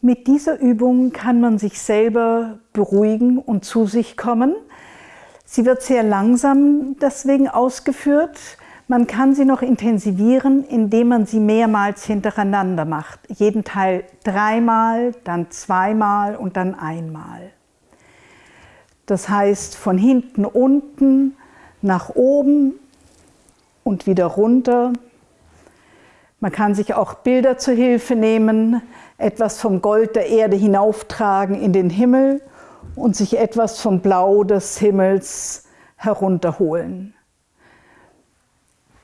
Mit dieser Übung kann man sich selber beruhigen und zu sich kommen. Sie wird sehr langsam deswegen ausgeführt. Man kann sie noch intensivieren, indem man sie mehrmals hintereinander macht. Jeden Teil dreimal, dann zweimal und dann einmal. Das heißt, von hinten unten nach oben und wieder runter. Man kann sich auch Bilder zur Hilfe nehmen, etwas vom Gold der Erde hinauftragen in den Himmel und sich etwas vom Blau des Himmels herunterholen.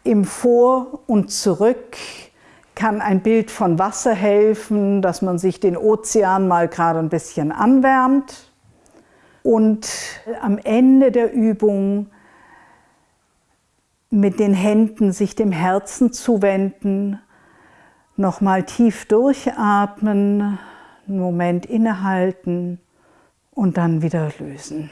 Im Vor und Zurück kann ein Bild von Wasser helfen, dass man sich den Ozean mal gerade ein bisschen anwärmt. Und am Ende der Übung mit den Händen sich dem Herzen zuwenden, nochmal tief durchatmen, einen Moment innehalten und dann wieder lösen.